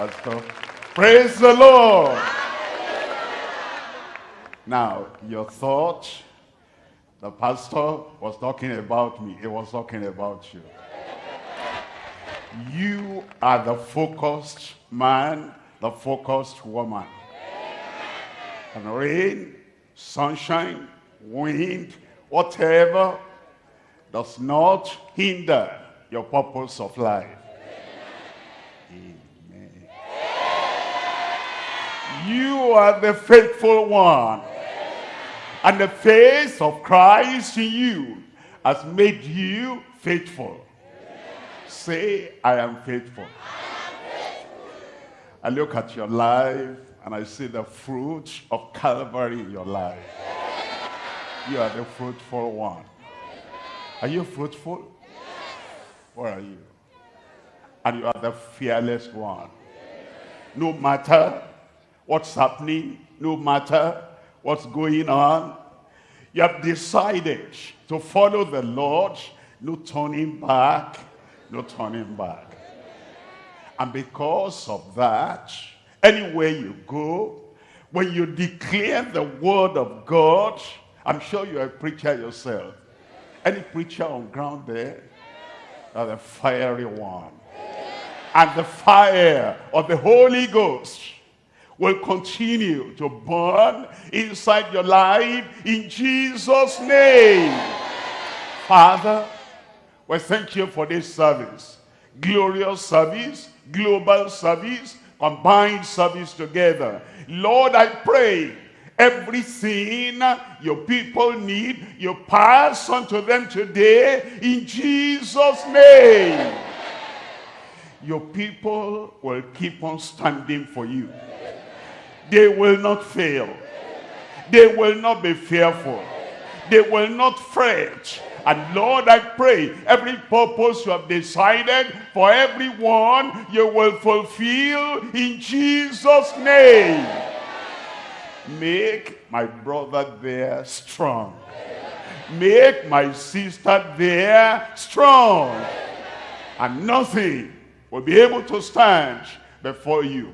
Pastor. Praise the Lord. Now, your thought, the pastor was talking about me. He was talking about you. You are the focused man, the focused woman. And rain, sunshine, wind, whatever does not hinder your purpose of life. You are the faithful one. And the face of Christ in you has made you faithful. Say, I am faithful. I look at your life and I see the fruit of Calvary in your life. You are the fruitful one. Are you fruitful? Where are you? And you are the fearless one. No matter what's happening, no matter what's going on, you have decided to follow the Lord, no turning back, no turning back. And because of that, anywhere you go, when you declare the word of God, I'm sure you're a preacher yourself. Any preacher on ground there? Are the fiery one. And the fire of the Holy Ghost will continue to burn inside your life in Jesus' name. Father, we thank you for this service. Glorious service, global service, combined service together. Lord, I pray everything your people need, you pass on to them today in Jesus' name. Your people will keep on standing for you. They will not fail. They will not be fearful. They will not fret. And Lord, I pray every purpose you have decided for everyone, you will fulfill in Jesus' name. Make my brother there strong. Make my sister there strong. And nothing will be able to stand before you.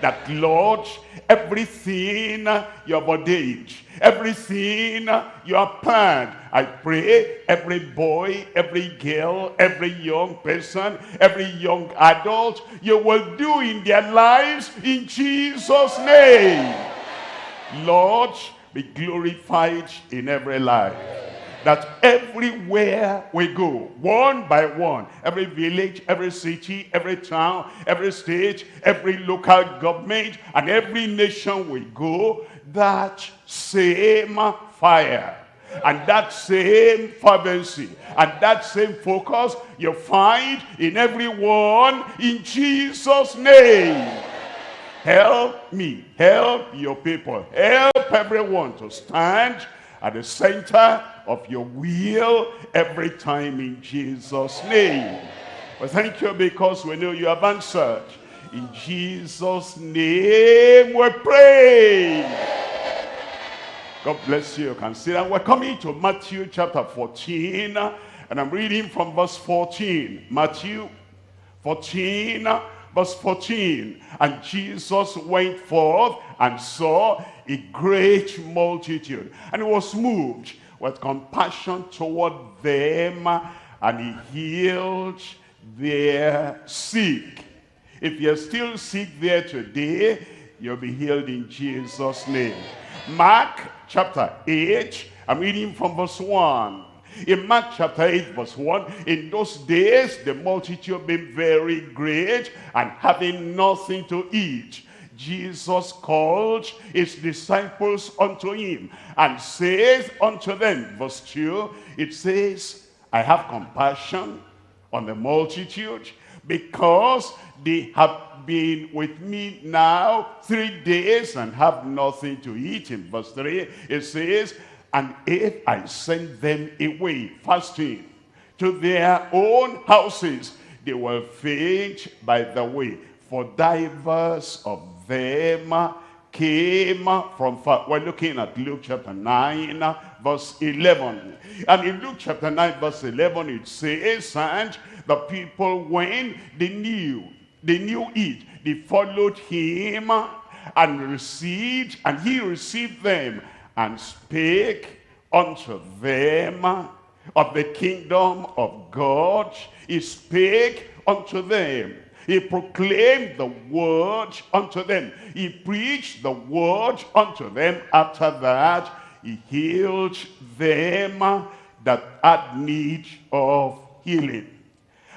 That Lord, everything uh, you have ordained, everything uh, you have planned, I pray every boy, every girl, every young person, every young adult, you will do in their lives in Jesus' name. Lord, be glorified in every life that everywhere we go, one by one, every village, every city, every town, every state, every local government, and every nation we go, that same fire and that same fervency and that same focus you find in everyone in Jesus' name. Help me, help your people, help everyone to stand at the center of your will every time in Jesus' name. Well, thank you because we know you have answered. In Jesus' name we pray. God bless you. You can see that. We're coming to Matthew chapter 14, and I'm reading from verse 14. Matthew 14, verse 14. And Jesus went forth and saw a great multitude, and he was moved with compassion toward them, and he healed their sick. If you're still sick there today, you'll be healed in Jesus' name. Mark chapter 8, I'm reading from verse 1. In Mark chapter 8 verse 1, in those days the multitude being very great and having nothing to eat, Jesus called his disciples unto him and says unto them, verse 2, it says, I have compassion on the multitude because they have been with me now three days and have nothing to eat. In verse 3, it says, and if I send them away fasting to their own houses, they will faint by the way. For divers of them came from far. We're looking at Luke chapter 9, verse 11. And in Luke chapter 9, verse 11, it says, and the people, when they knew They knew it. They followed him and received, and he received them and spake unto them of the kingdom of God. He spake unto them. He proclaimed the word unto them. He preached the word unto them. After that, he healed them that had need of healing.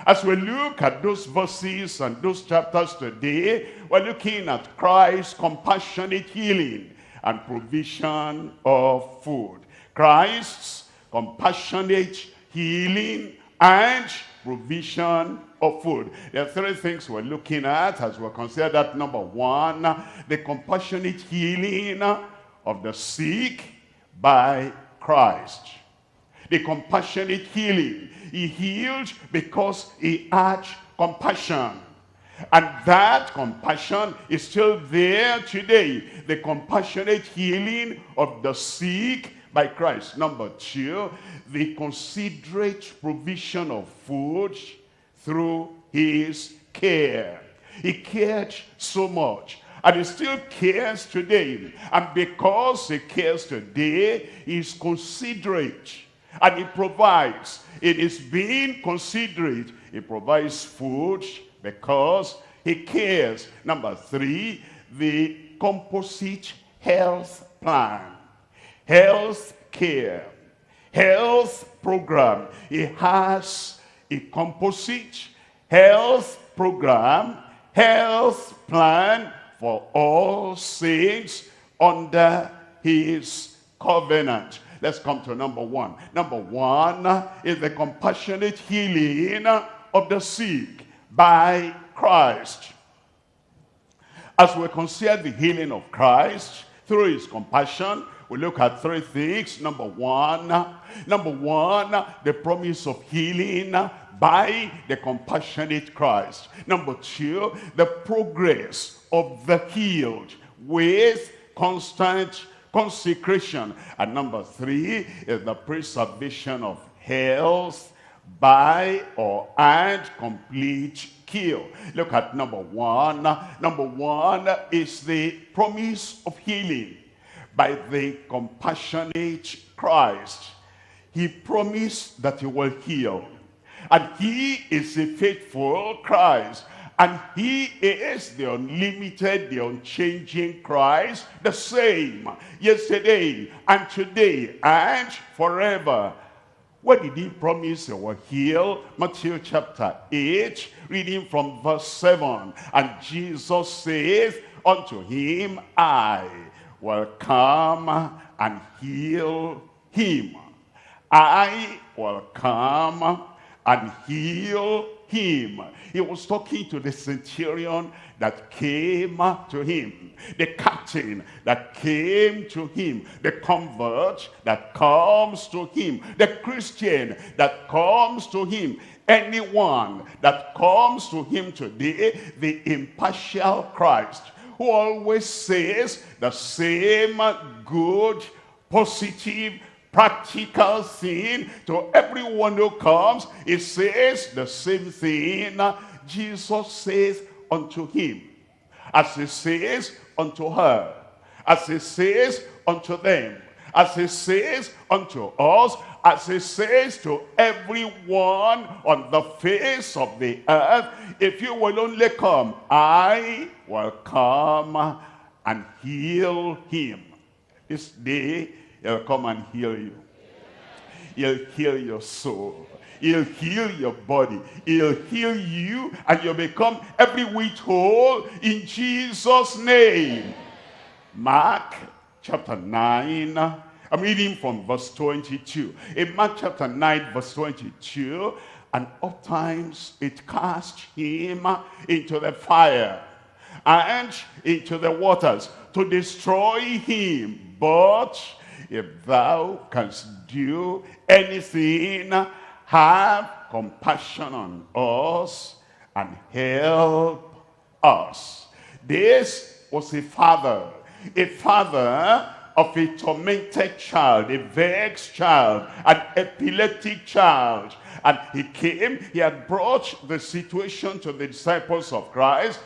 As we look at those verses and those chapters today, we're looking at Christ's compassionate healing and provision of food. Christ's compassionate healing and provision of food. There are three things we're looking at as we consider that number one, the compassionate healing of the sick by Christ. The compassionate healing. He healed because he had compassion. And that compassion is still there today. The compassionate healing of the sick by Christ. Number two, the considerate provision of food through his care. He cared so much. And he still cares today. And because he cares today, he's considerate. And he provides. It is being considerate. He provides food because he cares. Number three, the composite health plan. Health care. Health program. He has a composite health program, health plan for all saints under his covenant. Let's come to number one. Number one is the compassionate healing of the sick by Christ. As we consider the healing of Christ through his compassion, we look at three things. Number one, number one, the promise of healing by the compassionate Christ. Number two, the progress of the healed with constant consecration. And number three is the preservation of health by or and complete cure. Look at number one. Number one is the promise of healing by the compassionate Christ. He promised that he will heal. And he is a faithful Christ. And he is the unlimited, the unchanging Christ, the same yesterday and today and forever. What did he promise he will heal? Matthew chapter 8, reading from verse 7. And Jesus says unto him, I will come and heal him. I will come and heal him. He was talking to the centurion that came to him, the captain that came to him, the convert that comes to him, the Christian that comes to him, anyone that comes to him today, the impartial Christ who always says the same good, positive, practical thing to everyone who comes. It says the same thing Jesus says unto him. As he says unto her. As he says unto them. As he says unto us as he says to everyone on the face of the earth, if you will only come, I will come and heal him. This day, he'll come and heal you. He'll heal your soul. He'll heal your body. He'll heal you and you'll become every whit whole in Jesus' name. Mark chapter 9 I'm reading from verse 22. In Mark chapter 9, verse 22, and oftentimes it cast him into the fire and into the waters to destroy him. But if thou canst do anything, have compassion on us and help us. This was a father, a father of a tormented child, a vexed child, an epileptic child. And he came, he had brought the situation to the disciples of Christ,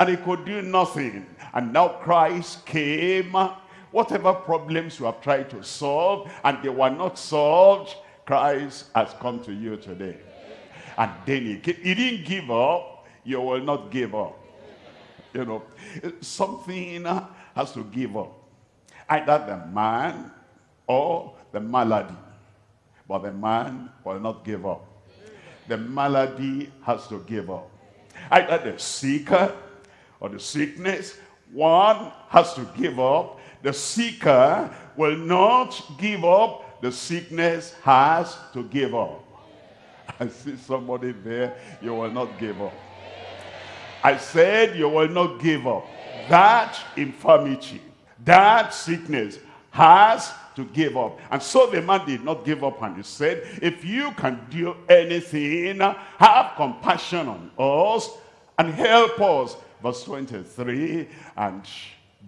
and he could do nothing. And now Christ came, whatever problems you have tried to solve, and they were not solved, Christ has come to you today. And then he, came. he didn't give up, you will not give up. You know, something has to give up. Either the man or the malady. But the man will not give up. The malady has to give up. Either the seeker or the sickness, one has to give up. The seeker will not give up. The sickness has to give up. I see somebody there, you will not give up. I said you will not give up. That infirmity, that sickness has to give up. And so the man did not give up and he said, if you can do anything, have compassion on us and help us. Verse 23, and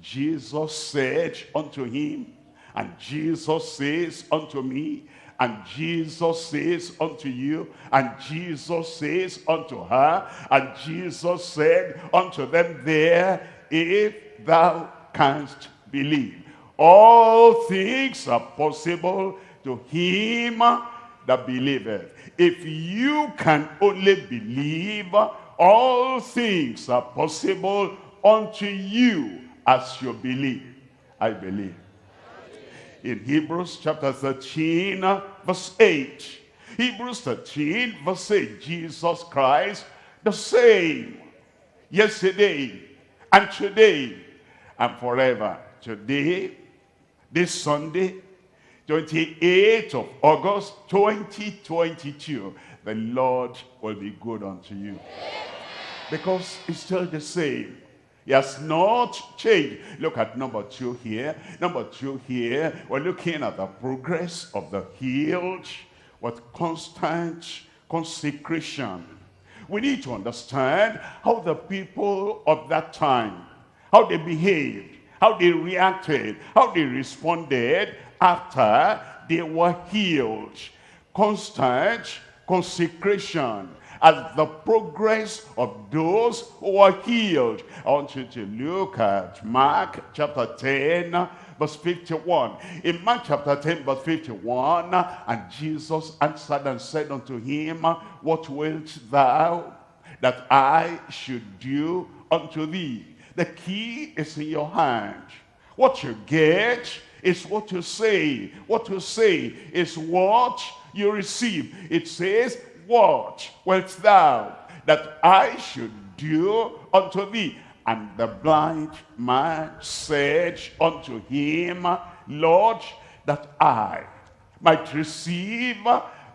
Jesus said unto him, and Jesus says unto me, and Jesus says unto you, and Jesus says unto her, and Jesus said unto them there, if thou canst believe. All things are possible to him that believeth. If you can only believe, all things are possible unto you as you believe. I believe in Hebrews chapter 13, verse 8. Hebrews 13, verse 8. Jesus Christ, the same yesterday and today and forever. Today, this Sunday, 28th of August, 2022, the Lord will be good unto you. Because it's still the same. He has not changed. Look at number two here. Number two here, we're looking at the progress of the healed with constant consecration. We need to understand how the people of that time, how they behaved, how they reacted, how they responded after they were healed. Constant consecration as the progress of those who are healed. I want you to look at Mark chapter 10, verse 51. In Mark chapter 10, verse 51, and Jesus answered and said unto him, What wilt thou that I should do unto thee? The key is in your hand. What you get is what you say. What you say is what you receive. It says, what wilt thou that I should do unto thee? And the blind man said unto him, Lord, that I might receive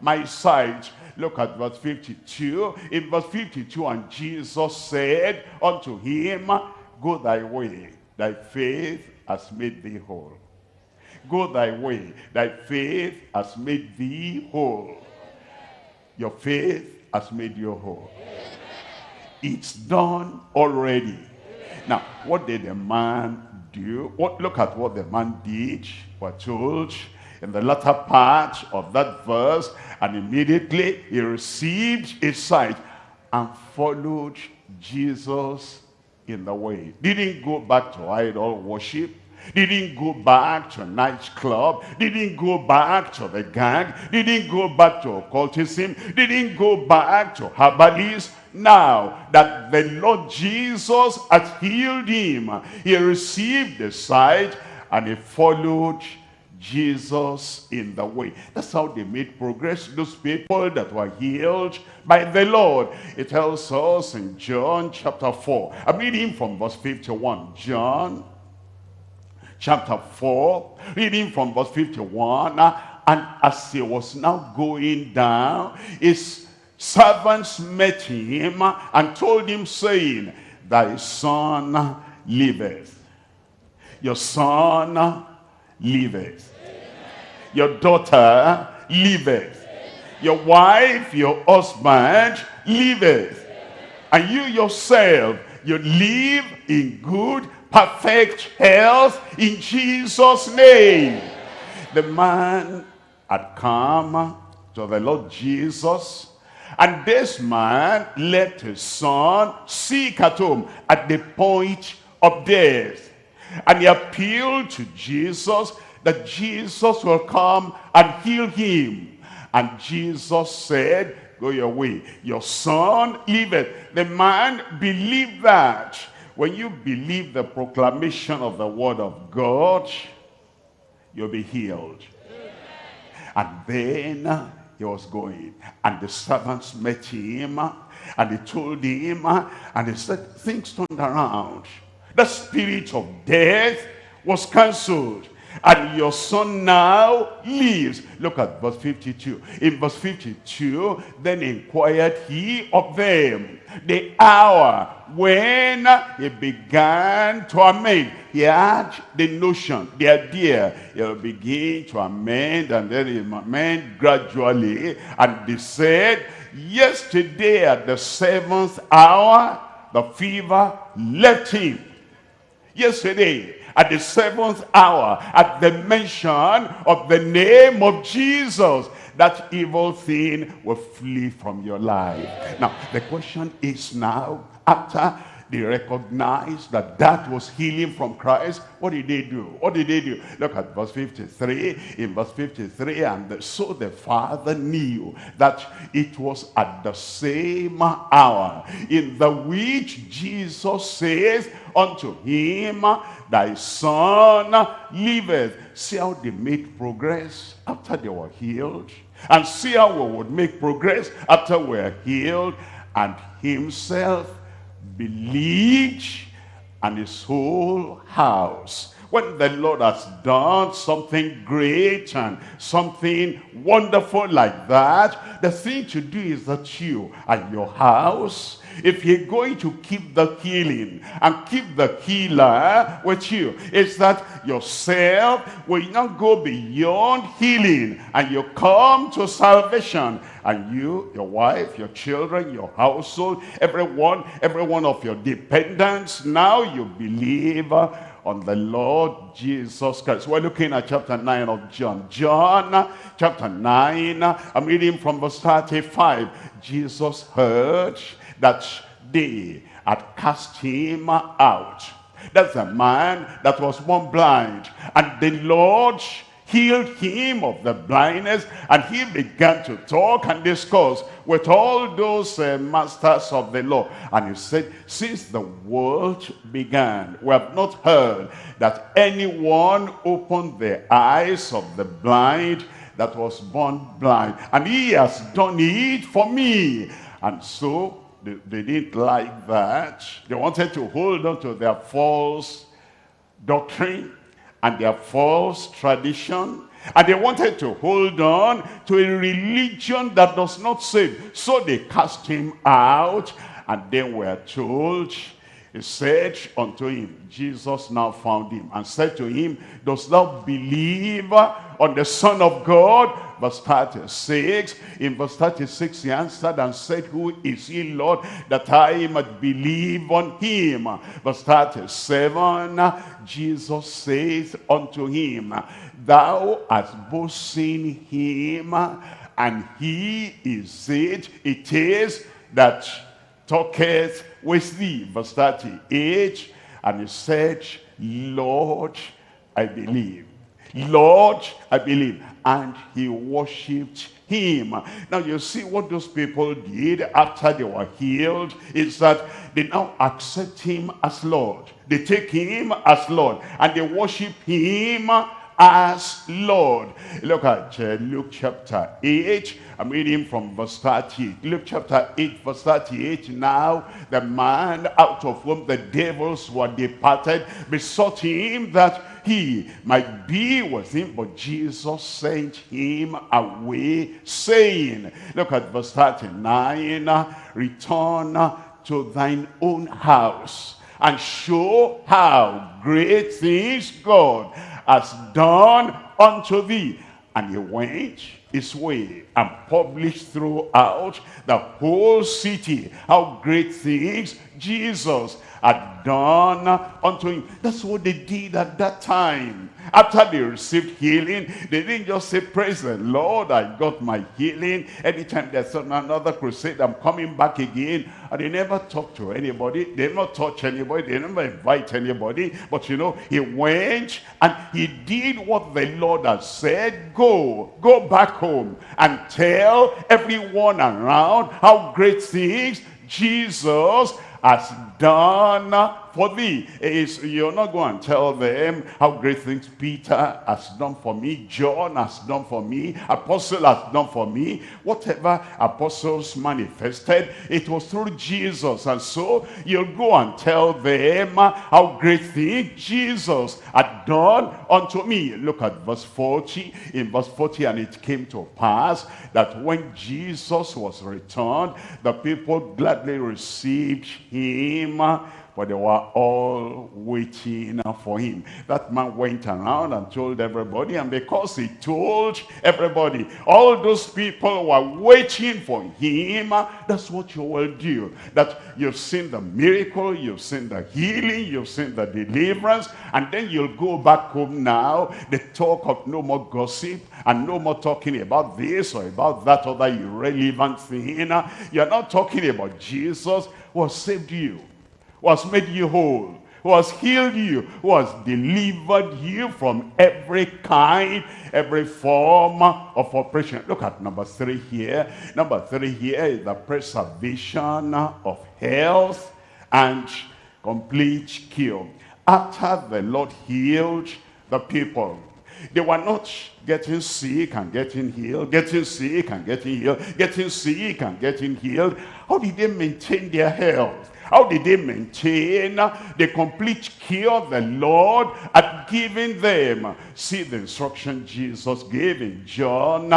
my sight. Look at verse 52. In verse 52, and Jesus said unto him, Go thy way, thy faith has made thee whole. Go thy way, thy faith has made thee whole. Your faith has made you whole. It's done already. Now, what did the man do? What, look at what the man did. We're told in the latter part of that verse, and immediately he received his sight and followed Jesus in the way. Didn't go back to idol worship didn't go back to nightclub, didn't go back to the gang, didn't go back to occultism, didn't go back to herbalism. Now that the Lord Jesus had healed him, he received the sight and he followed Jesus in the way. That's how they made progress. Those people that were healed by the Lord. It tells us in John chapter 4. I'm reading from verse 51. John chapter 4, reading from verse 51. Uh, and as he was now going down, his servants met him and told him, saying, Thy son liveth. Your son liveth. Your daughter liveth. Your wife, your husband liveth. And you yourself, you live in good perfect health in Jesus' name. The man had come to the Lord Jesus and this man left his son sick at home at the point of death. And he appealed to Jesus that Jesus will come and heal him. And Jesus said, go your way. Your son liveth. The man believed that. When you believe the proclamation of the word of God, you'll be healed. And then he was going. And the servants met him and they told him and they said, things turned around. The spirit of death was cancelled and your son now lives. Look at verse 52. In verse 52, then inquired he of them the hour when he began to amend. He had the notion, the idea, he'll begin to amend and then he'll amend gradually. And they said, yesterday at the seventh hour, the fever left him. Yesterday, at the seventh hour, at the mention of the name of Jesus, that evil thing will flee from your life. Now, the question is now, after they recognized that that was healing from Christ. What did they do? What did they do? Look at verse 53. In verse 53, and so the father knew that it was at the same hour in the which Jesus says unto him, thy son liveth. See how they made progress after they were healed. And see how we would make progress after we're healed. And himself believed and his whole house. When the Lord has done something great and something wonderful like that, the thing to do is that you and your house if you're going to keep the healing and keep the healer with you, it's that yourself will not go beyond healing and you come to salvation. And you, your wife, your children, your household, everyone, every one of your dependents, now you believe on the Lord Jesus Christ. We're looking at chapter 9 of John. John chapter 9, I'm reading from verse 35. Jesus heard that they had cast him out. That's a man that was born blind. And the Lord healed him of the blindness and he began to talk and discuss with all those uh, masters of the law. And he said since the world began we have not heard that anyone opened the eyes of the blind that was born blind. And he has done it for me. And so they, they didn't like that. They wanted to hold on to their false doctrine and their false tradition. And they wanted to hold on to a religion that does not save. So they cast him out. And then we're told, he said unto him, Jesus now found him and said to him, Dost thou believe on the Son of God? verse 36. In verse 36 he answered and said, Who is he, Lord, that I might believe on him? Verse 37, Jesus says unto him, Thou hast both seen him, and he is it, it is that talketh with thee. Verse 38, and he said, Lord, I believe. Lord, I believe and he worshipped him. Now you see what those people did after they were healed is that they now accept him as Lord. They take him as Lord and they worship him as Lord. Look at uh, Luke chapter 8. I'm reading from verse 38. Luke chapter 8 verse 38. Now the man out of whom the devils were departed besought him that he might be with him. But Jesus sent him away, saying, look at verse 39, return to thine own house and show how great things God has done unto thee. And he went his way and published throughout the whole city how great things Jesus had done unto him. That's what they did at that time. After they received healing, they didn't just say, praise the Lord, I got my healing. Anytime there's another crusade, I'm coming back again. And they never talk to anybody. They never touch anybody. They never invite anybody. But you know, he went and he did what the Lord had said. Go, go back home and tell everyone around how great things Jesus has done for thee. Is you're not going to tell them how great things Peter has done for me, John has done for me, apostle has done for me. Whatever apostles manifested, it was through Jesus. And so you'll go and tell them how great things Jesus had done unto me. Look at verse 40. In verse 40, and it came to pass that when Jesus was returned, the people gladly received him but they were all waiting for him. That man went around and told everybody, and because he told everybody, all those people were waiting for him, that's what you will do. That you've seen the miracle, you've seen the healing, you've seen the deliverance, and then you'll go back home now, the talk of no more gossip, and no more talking about this or about that other irrelevant thing. You're not talking about Jesus who saved you who has made you whole, who has healed you, who has delivered you from every kind, every form of oppression. Look at number three here. Number three here is the preservation of health and complete cure. After the Lord healed the people, they were not getting sick and getting healed, getting sick and getting healed, getting sick and getting healed. How did they maintain their health? How did they maintain the complete cure the Lord had given them? See the instruction Jesus gave in John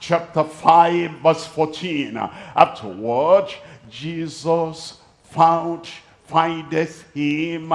chapter 5 verse 14. Afterward, Jesus found, findeth him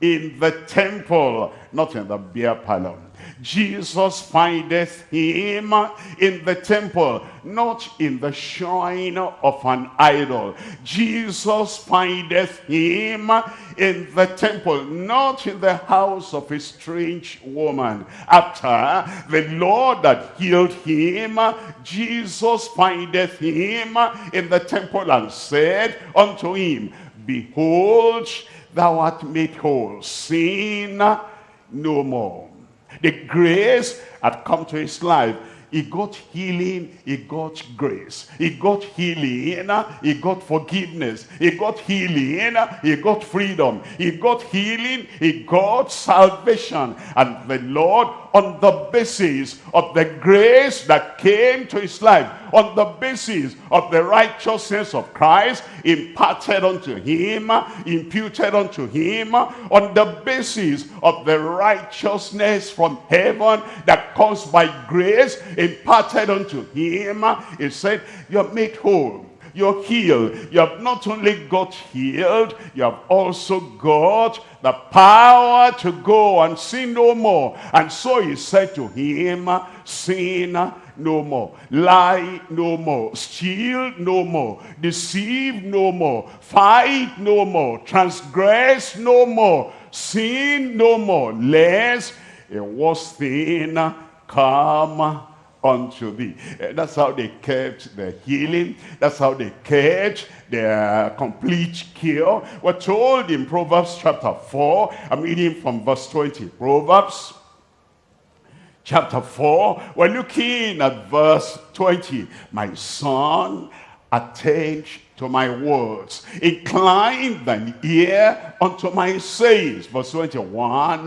in the temple, not in the beer parlor. Jesus findeth him in the temple, not in the shrine of an idol. Jesus findeth him in the temple, not in the house of a strange woman. After the Lord had healed him, Jesus findeth him in the temple and said unto him, Behold, thou art made whole. Sin no more. The grace had come to his life. He got healing, he got grace. He got healing, he got forgiveness. He got healing, he got freedom. He got healing, he got salvation. And the Lord on the basis of the grace that came to his life, on the basis of the righteousness of Christ imparted unto him, imputed unto him, on the basis of the righteousness from heaven that comes by grace imparted unto him, he said, you're made whole you're healed. You have not only got healed, you have also got the power to go and sin no more. And so he said to him, sin no more, lie no more, steal no more, deceive no more, fight no more, transgress no more, sin no more, lest a worse thing come unto thee. Uh, that's how they kept the healing. That's how they kept their complete cure. We're told in Proverbs chapter 4, I'm reading from verse 20. Proverbs chapter 4, we're looking at verse 20. My son, attend to my words. Incline thine ear unto my sayings. Verse 21,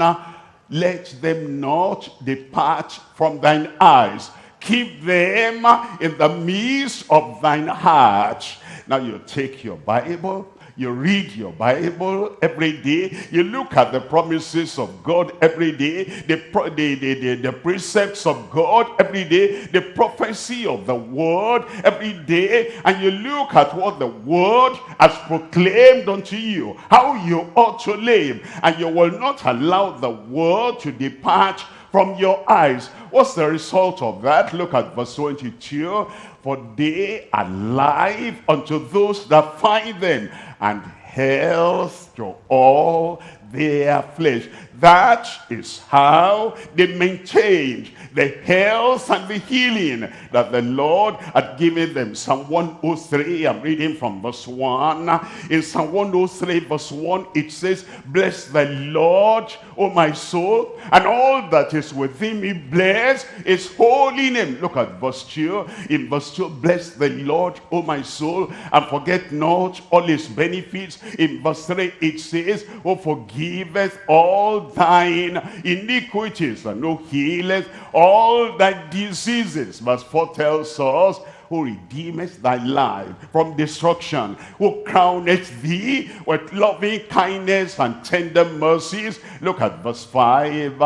let them not depart from thine eyes keep them in the midst of thine heart. Now you take your Bible, you read your Bible every day. You look at the promises of God every day. The, the, the, the, precepts of God every day. The prophecy of the word every day. And you look at what the word has proclaimed unto you. How you ought to live. And you will not allow the word to depart from your eyes. What's the result of that? Look at verse 22. For they are life unto those that find them, and health to all their flesh. That is how they maintained the health and the healing that the Lord had given them. Psalm 103, I'm reading from verse 1. In Psalm 103 verse 1, it says, Bless the Lord, O my soul, and all that is within me, bless his holy name. Look at verse 2. In verse 2, bless the Lord, O my soul, and forget not all his benefits. In verse 3, it says, O forgiveth all thine iniquities, and who healeth all thy diseases. Verse 4 tells us, who redeemeth thy life from destruction, who crowneth thee with loving kindness and tender mercies. Look at verse 5,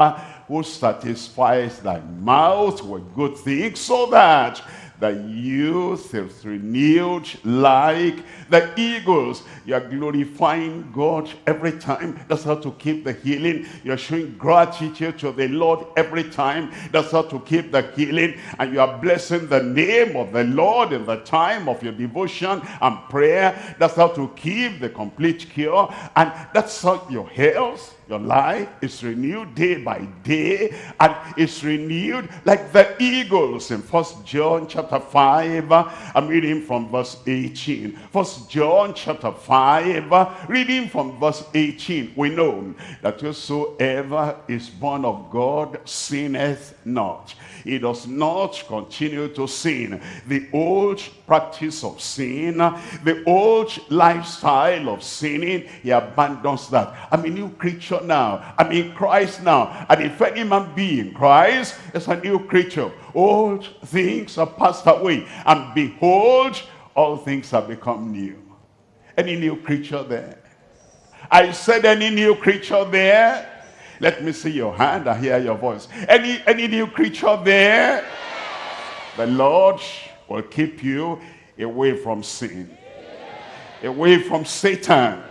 who satisfies thy mouth with good things, so that the youth is renewed like the eagles. You're glorifying God every time. That's how to keep the healing. You're showing gratitude to the Lord every time. That's how to keep the healing. And you are blessing the name of the Lord in the time of your devotion and prayer. That's how to keep the complete cure. And that's how your health your life is renewed day by day and it's renewed like the eagles in First John chapter 5. I'm reading from verse 18. First John chapter 5, reading from verse 18. We know that whosoever is born of God sinneth not. He does not continue to sin. The old practice of sin, the old lifestyle of sinning, he abandons that. I'm a new creature now. I'm in Christ now. And if any man be in Christ, is a new creature. Old things are passed away. And behold, all things have become new. Any new creature there? I said any new creature there? Let me see your hand I hear your voice. Any, any new creature there? The Lord will keep you away from sin. Away from Satan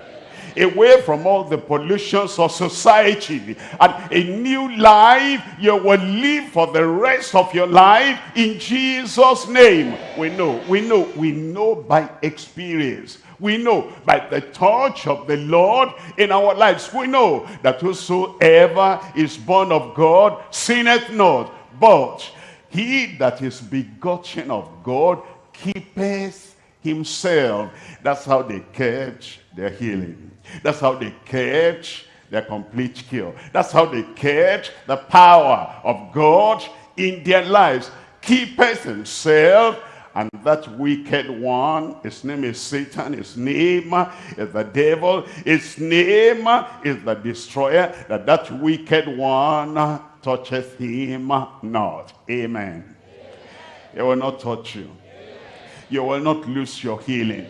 away from all the pollutions of society. And a new life you will live for the rest of your life in Jesus name. We know we know we know by experience. We know by the touch of the Lord in our lives. We know that whosoever is born of God sinneth not but he that is begotten of God keepeth himself that's how they kept their healing that's how they kept their complete cure. That's how they kept the power of God in their lives. Keepeth himself and that wicked one, his name is Satan, his name is the devil, his name is the destroyer, that that wicked one toucheth him not. Amen. He will not touch you. You will not lose your healing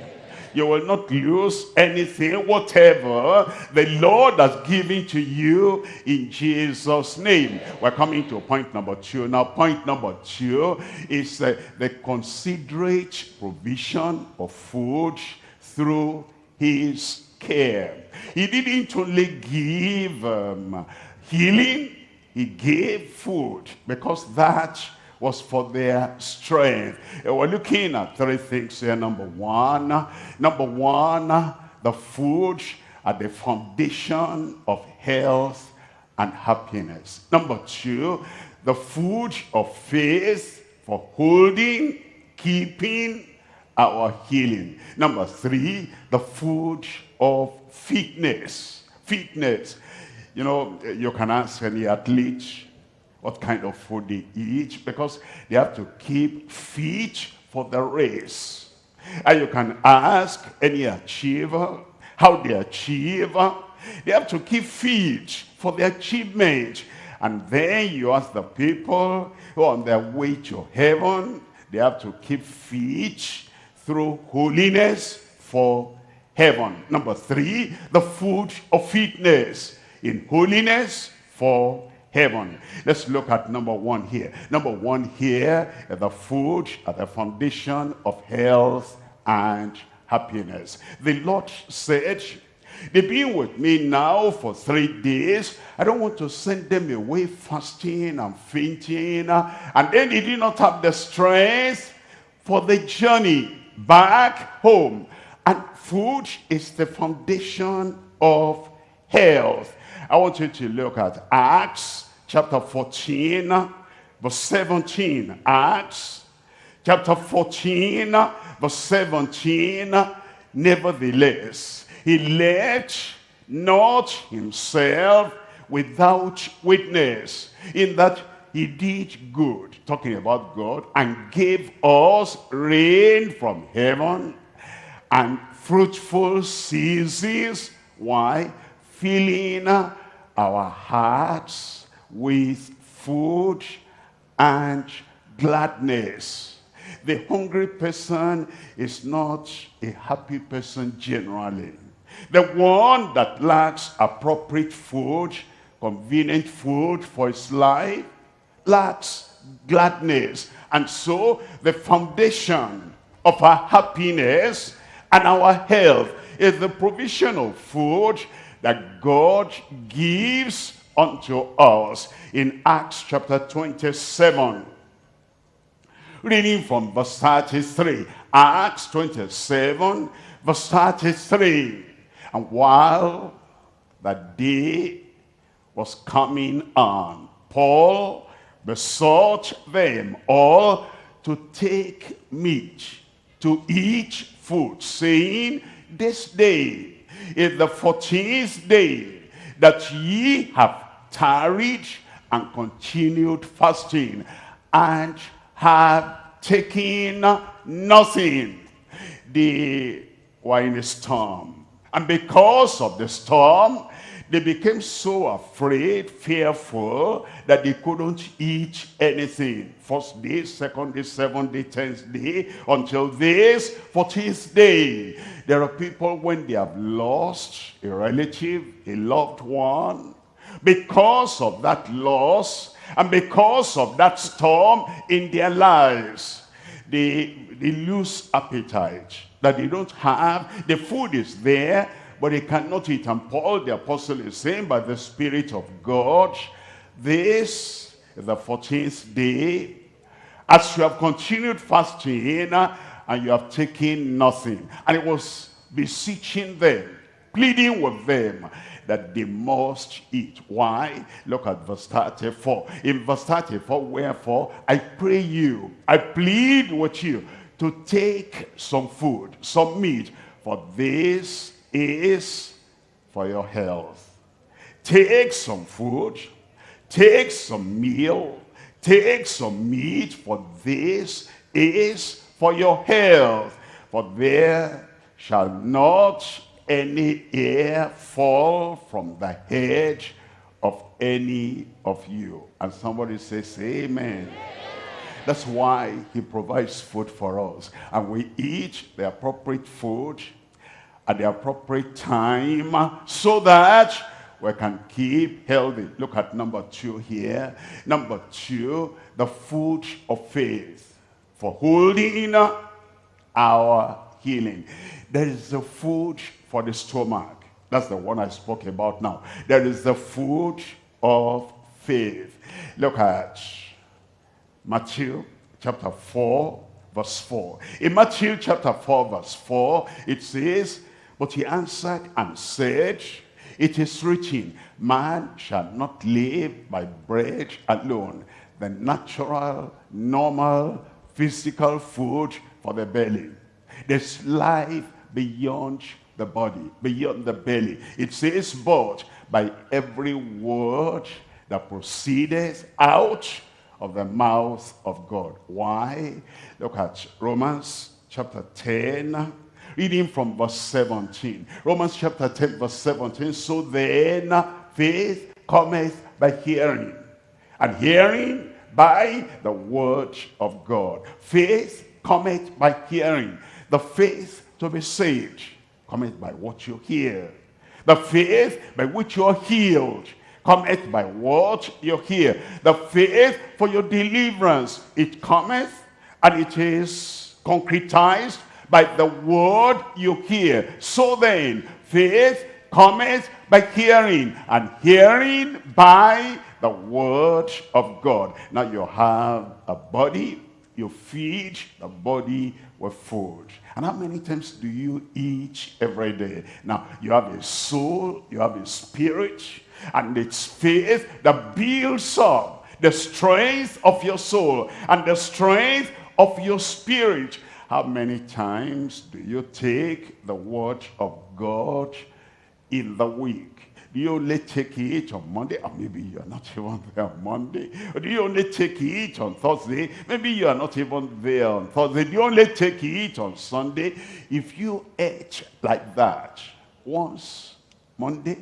you will not lose anything, whatever the Lord has given to you in Jesus' name. We're coming to point number two. Now, point number two is uh, the considerate provision of food through his care. He didn't only give um, healing, he gave food because that was for their strength. We're looking at three things here. Number one, number one, the food at the foundation of health and happiness. Number two, the food of faith for holding, keeping our healing. Number three, the food of fitness. Fitness. You know, you can ask any athlete, what kind of food they eat because they have to keep fit for the race. And you can ask any achiever how they achieve. They have to keep fit for the achievement. And then you ask the people who are on their way to heaven, they have to keep fit through holiness for heaven. Number three, the food of fitness in holiness for heaven. Let's look at number one here. Number one here, the food at the foundation of health and happiness. The Lord said, They've been with me now for three days. I don't want to send them away fasting and fainting. And then they did not have the strength for the journey back home. And food is the foundation of health. I want you to look at Acts chapter 14, verse 17. Acts chapter 14, verse 17. Nevertheless, he left not himself without witness, in that he did good, talking about God, and gave us rain from heaven and fruitful seasons. Why? Filling our hearts with food and gladness. The hungry person is not a happy person generally. The one that lacks appropriate food, convenient food for his life, lacks gladness. And so the foundation of our happiness and our health is the provision of food that God gives unto us in Acts chapter 27. Reading from verse 33. Acts 27, verse 33. And while the day was coming on, Paul besought them all to take meat, to eat food, saying, This day is the fourteenth day that ye have tarried and continued fasting, and have taken nothing. They were in a storm. And because of the storm, they became so afraid, fearful, that they couldn't eat anything. First day, second day, seventh day, tenth day, until this 14th day. There are people when they have lost a relative, a loved one, because of that loss, and because of that storm in their lives, they, they lose appetite, that they don't have. The food is there, but they cannot eat. And Paul the apostle is saying by the Spirit of God, this is the 14th day, as you have continued fasting and you have taken nothing. And it was beseeching them, pleading with them that they must eat. Why? Look at verse 34. In verse 34, wherefore, I pray you, I plead with you to take some food, some meat, for this is for your health. Take some food, take some meal, take some meat, for this is for your health. For there shall not any hair fall from the head of any of you. And somebody says, Amen. That's why he provides food for us. And we eat the appropriate food at the appropriate time so that we can keep healthy. Look at number two here. Number two, the food of faith for holding our healing. There is the food for the stomach. That's the one I spoke about now. There is the food of faith. Look at Matthew chapter 4, verse 4. In Matthew chapter 4, verse 4, it says, but he answered and said, It is written, man shall not live by bread alone. The natural, normal, physical food for the belly. There's life beyond the body, beyond the belly. It says, but by every word that proceedeth out of the mouth of God. Why? Look at Romans chapter 10, Reading from verse 17. Romans chapter 10 verse 17. So then faith cometh by hearing. And hearing by the word of God. Faith cometh by hearing. The faith to be saved cometh by what you hear. The faith by which you are healed cometh by what you hear. The faith for your deliverance, it cometh and it is concretized by the word you hear. So then, faith cometh by hearing, and hearing by the word of God. Now you have a body, you feed the body with food. And how many times do you eat every day? Now, you have a soul, you have a spirit, and it's faith that builds up the strength of your soul and the strength of your spirit. How many times do you take the word of God in the week? Do you only take it on Monday? Or maybe you're not even there on Monday. Or do you only take it on Thursday? Maybe you are not even there on Thursday. Do you only take it on Sunday? If you eat like that, once Monday,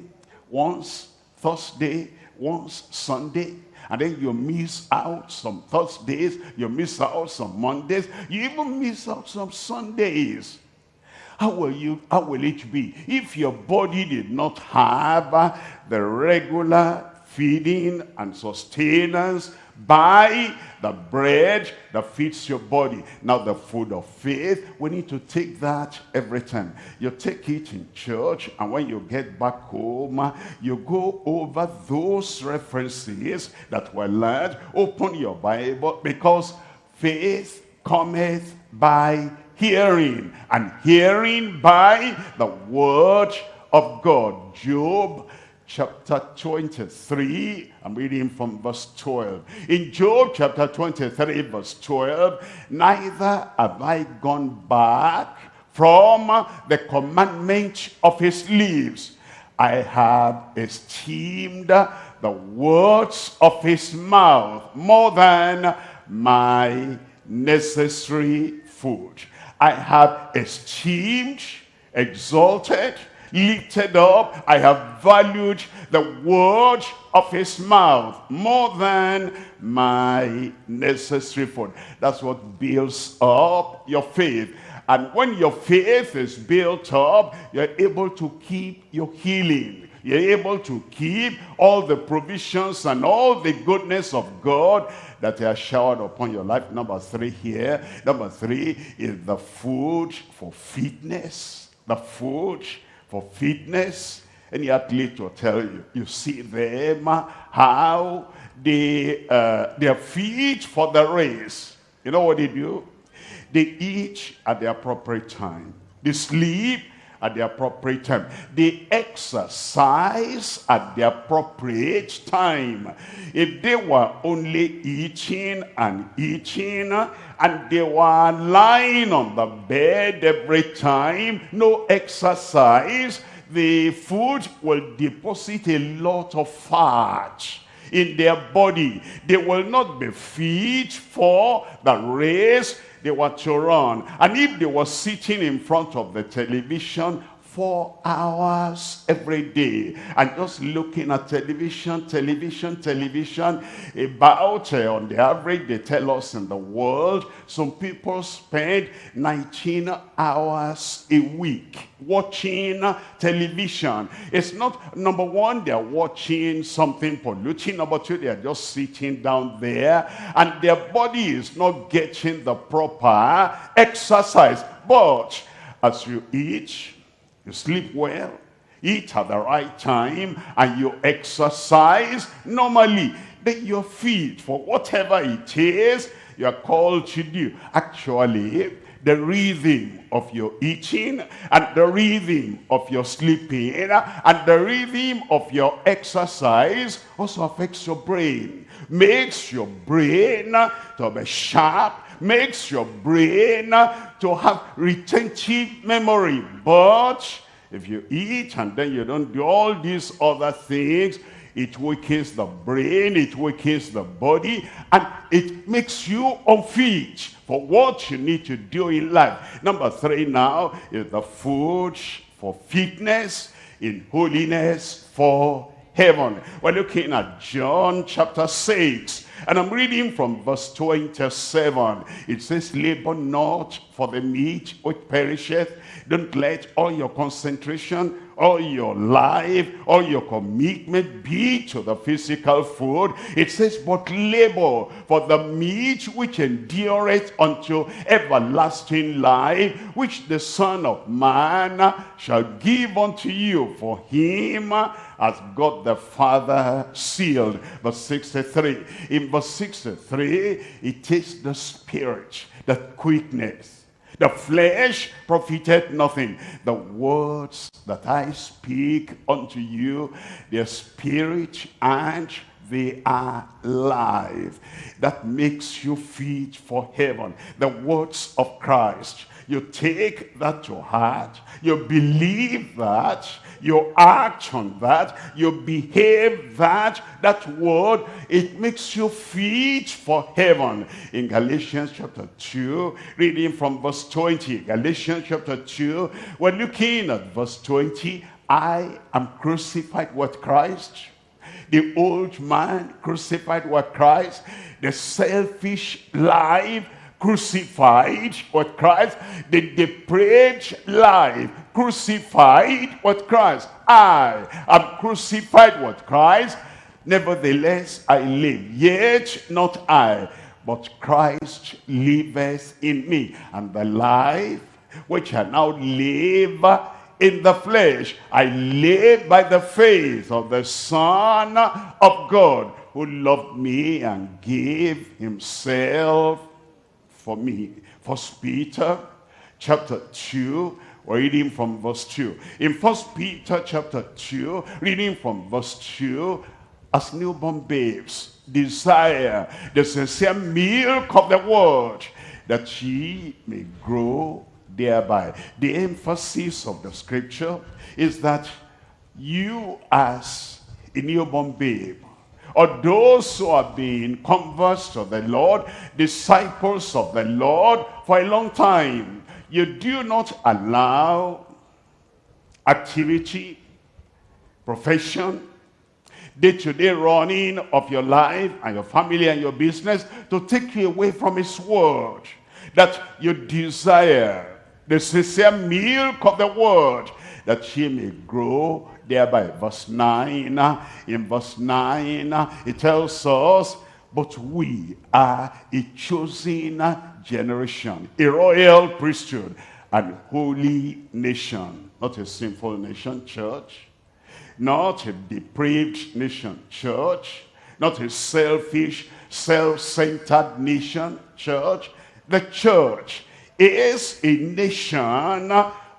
once Thursday, once Sunday, and then you miss out some Thursdays, you miss out some Mondays, you even miss out some Sundays. How will, you, how will it be if your body did not have the regular feeding and sustenance by the bread that feeds your body. Now the food of faith, we need to take that every time. You take it in church and when you get back home, you go over those references that were learned. Open your Bible because faith cometh by hearing, and hearing by the word of God. Job chapter 23, I'm reading from verse 12. In Job chapter 23, verse 12, neither have I gone back from the commandment of his lips. I have esteemed the words of his mouth more than my necessary food. I have esteemed, exalted, lifted up. I have valued the word of his mouth more than my necessary food. That's what builds up your faith. And when your faith is built up, you're able to keep your healing. You're able to keep all the provisions and all the goodness of God that he has showered upon your life. Number three here. Number three is the food for fitness. The food for fitness. Any athlete will tell you. You see them, how they, uh, they are fit for the race. You know what they do? They eat at the appropriate time. They sleep at the appropriate time. They exercise at the appropriate time. If they were only eating and eating and they were lying on the bed every time, no exercise, the food will deposit a lot of fat in their body. They will not be fit for the race they were to run. And if they were sitting in front of the television four hours every day and just looking at television, television, television about uh, on the average they tell us in the world some people spend 19 hours a week watching television. It's not, number one, they're watching something polluting. Number two, they're just sitting down there and their body is not getting the proper exercise. But as you eat, you sleep well, eat at the right time, and you exercise normally. Then you're for whatever it is you're called to do. Actually, the rhythm of your eating and the rhythm of your sleeping and the rhythm of your exercise also affects your brain makes your brain to be sharp makes your brain to have retentive memory. But if you eat and then you don't do all these other things, it weakens the brain, it weakens the body, and it makes you unfit for what you need to do in life. Number three now is the food for fitness, in holiness for heaven. We're looking at John chapter 6. And I'm reading from verse 27. It says, Labor not for the meat which perisheth. Don't let all your concentration all your life, all your commitment be to the physical food. It says, but labor for the meat which endureth unto everlasting life, which the Son of Man shall give unto you. For him as God the Father sealed. Verse 63. In verse 63, it takes the spirit, the quickness, the flesh profited nothing. The words that I speak unto you, their spirit and they are life. That makes you fit for heaven. The words of Christ. You take that to heart. You believe that you act on that, you behave that, that word, it makes you fit for heaven. In Galatians chapter 2, reading from verse 20, Galatians chapter 2, we're looking at verse 20, I am crucified with Christ. The old man crucified with Christ. The selfish life crucified with Christ. The depraved life crucified with Christ. I am crucified with Christ. Nevertheless, I live. Yet not I, but Christ liveth in me. And the life which I now live in the flesh, I live by the faith of the Son of God, who loved me and gave himself for me. First Peter chapter 2, we're reading from verse 2. In First Peter chapter 2, reading from verse 2, as newborn babes desire the sincere milk of the word, that ye may grow thereby. The emphasis of the scripture is that you as a newborn babe or those who have been converts to the Lord, disciples of the Lord for a long time, you do not allow activity, profession, day-to-day -day running of your life and your family and your business to take you away from his word. That you desire the sincere milk of the word that he may grow thereby. Verse 9, uh, in verse 9, uh, it tells us, but we are a chosen uh, generation, a royal priesthood, and holy nation. Not a sinful nation, church. Not a depraved nation, church. Not a selfish, self-centered nation, church. The church is a nation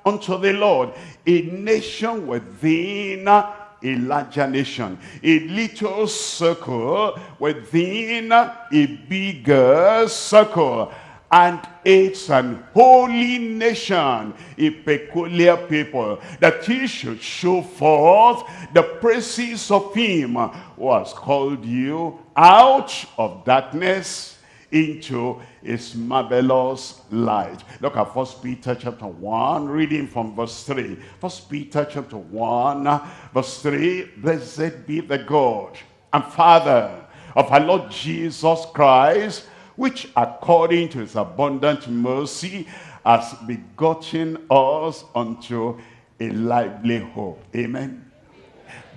unto the Lord, a nation within a larger nation, a little circle within a bigger circle. And it's an holy nation, a peculiar people, that he should show forth the praises of him who has called you out of darkness into his marvelous light. Look at First Peter chapter 1, reading from verse 3. First Peter chapter 1, verse 3. Blessed be the God and Father of our Lord Jesus Christ, which according to his abundant mercy has begotten us unto a lively hope. Amen.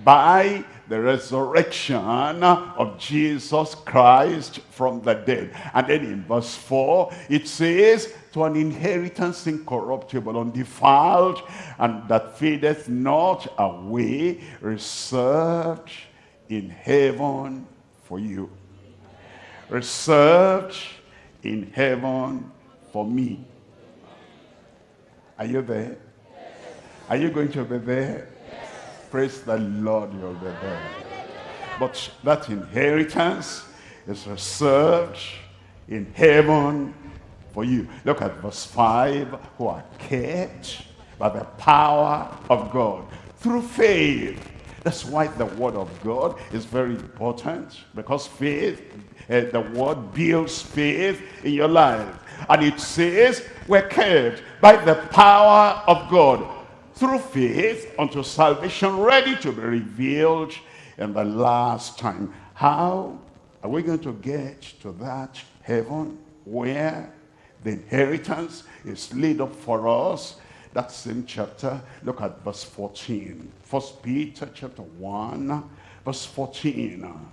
By the resurrection of Jesus Christ from the dead. And then in verse 4, it says, to an inheritance incorruptible, undefiled, and that fadeth not away, reserved in heaven for you. Reserved in heaven for me. Are you there? Are you going to be there? Praise the Lord, you'll be there. But that inheritance is reserved in heaven for you. Look at verse 5. Who are kept by the power of God through faith. That's why the word of God is very important. Because faith, uh, the word builds faith in your life. And it says, we're kept by the power of God through faith unto salvation ready to be revealed in the last time. How are we going to get to that heaven where the inheritance is laid up for us? that same chapter, look at verse 14. First Peter chapter 1, verse 14.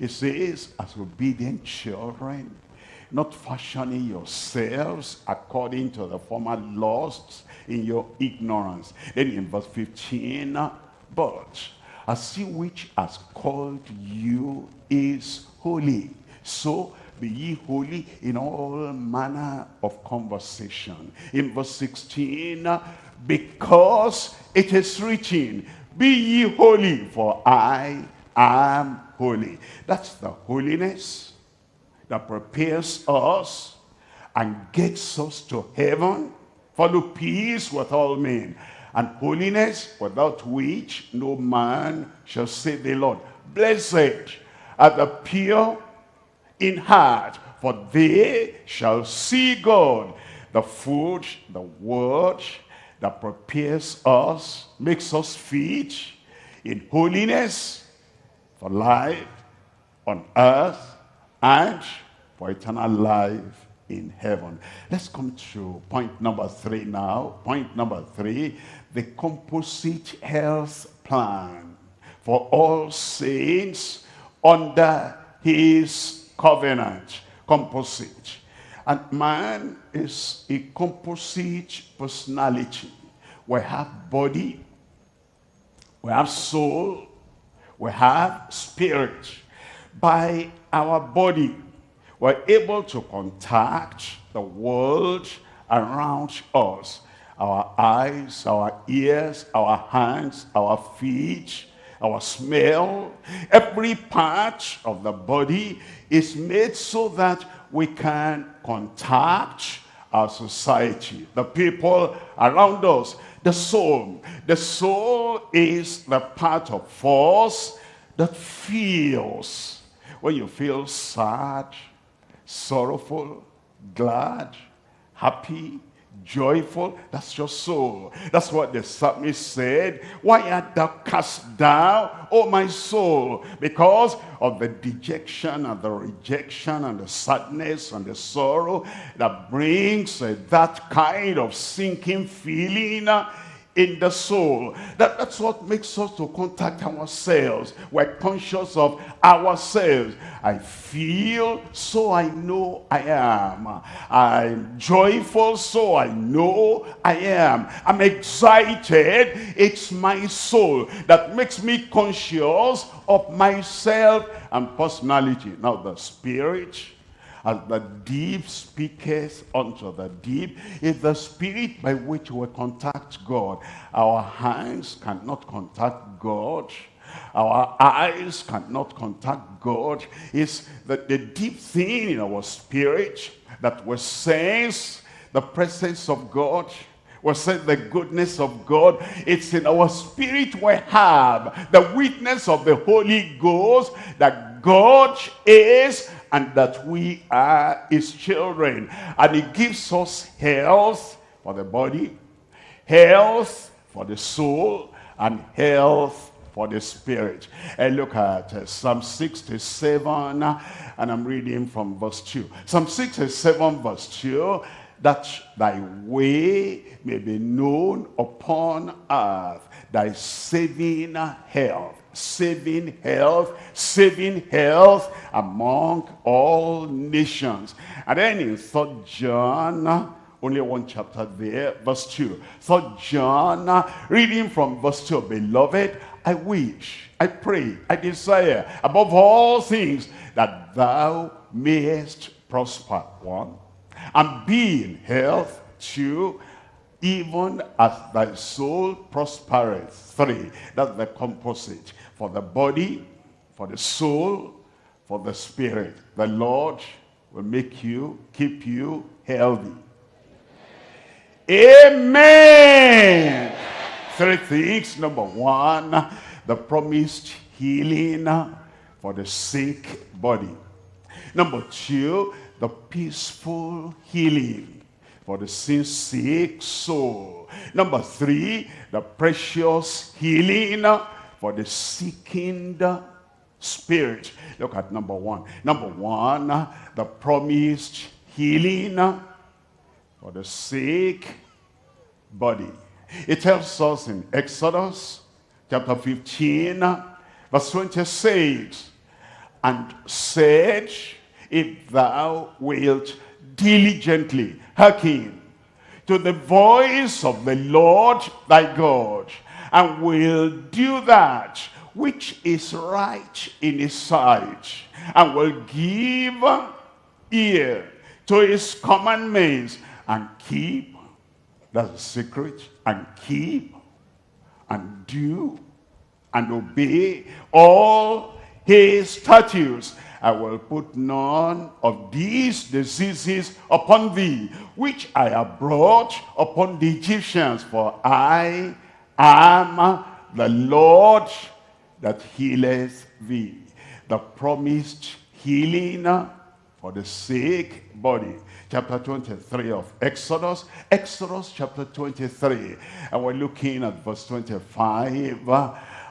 It says, as obedient children, not fashioning yourselves according to the former lusts in your ignorance. Then in verse 15, but as he which has called you is holy. So be ye holy in all manner of conversation. In verse 16, because it is written, be ye holy, for I am holy. That's the holiness that prepares us and gets us to heaven. Follow peace with all men and holiness without which no man shall see the Lord. Blessed are the pure in heart, for they shall see God. The food, the word that prepares us, makes us fit in holiness for life on earth and for eternal life in heaven. Let's come to point number three now. Point number three, the composite health plan for all saints under his covenant. Composite. And man is a composite personality. We have body, we have soul, we have spirit. By our body, we're able to contact the world around us. Our eyes, our ears, our hands, our feet, our smell, every part of the body is made so that we can contact our society, the people around us, the soul. The soul is the part of us that feels. When you feel sad, sorrowful, glad, happy, joyful. That's your soul. That's what the psalmist said. Why art thou cast down, O my soul? Because of the dejection and the rejection and the sadness and the sorrow that brings uh, that kind of sinking feeling uh, in the soul. That, that's what makes us to contact ourselves. We're conscious of ourselves. I feel, so I know I am. I'm joyful, so I know I am. I'm excited. It's my soul that makes me conscious of myself and personality. Now the spirit as the deep speaketh unto the deep is the spirit by which we contact God. Our hands cannot contact God. Our eyes cannot contact God. It's the, the deep thing in our spirit that we sense the presence of God we sense the goodness of God. It's in our spirit we have the witness of the Holy Ghost that God is and that we are his children. And he gives us health for the body, health for the soul, and health for the spirit. And look at uh, Psalm 67, and I'm reading from verse 2. Psalm 67 verse 2, that thy way may be known upon earth, thy saving health saving health, saving health among all nations. And then in Third John, only one chapter there, verse 2. Third John, reading from verse 2, Beloved, I wish, I pray, I desire, above all things, that thou mayest prosper, one, and be in health, two, even as thy soul prospereth. Three, that's the composite for the body, for the soul, for the spirit. The Lord will make you, keep you healthy. Amen. Three things. Number one, the promised healing for the sick body. Number two, the peaceful healing for the sin sick soul. Number three, the precious healing for the seeking spirit. Look at number one. Number one, the promised healing for the sick body. It tells us in Exodus chapter 15, verse 26, and said, if thou wilt diligently hearken to the voice of the Lord thy God, and will do that which is right in his sight, and will give ear to his commandments, and keep, that's the secret, and keep, and do, and obey all his statutes. I will put none of these diseases upon thee, which I have brought upon the Egyptians, for I am the Lord that healeth thee. The promised healing for the sick body. Chapter 23 of Exodus. Exodus chapter 23. And we're looking at verse 25.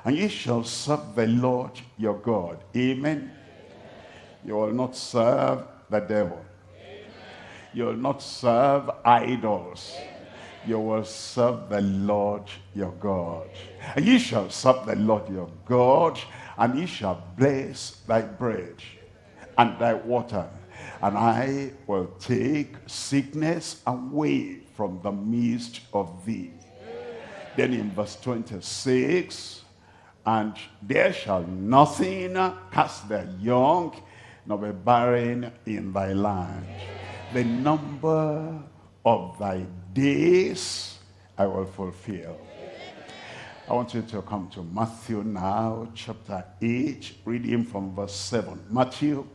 And ye shall serve the Lord your God. Amen. You will not serve the devil. Amen. You will not serve idols. Amen. You will serve the Lord your God. And ye shall serve the Lord your God, and ye shall bless thy bread and thy water. And I will take sickness away from the midst of thee. Then in verse 26, and there shall nothing cast their young nor be barren in thy land. The number of thy days I will fulfill. I want you to come to Matthew now, chapter 8, reading from verse 7. Matthew,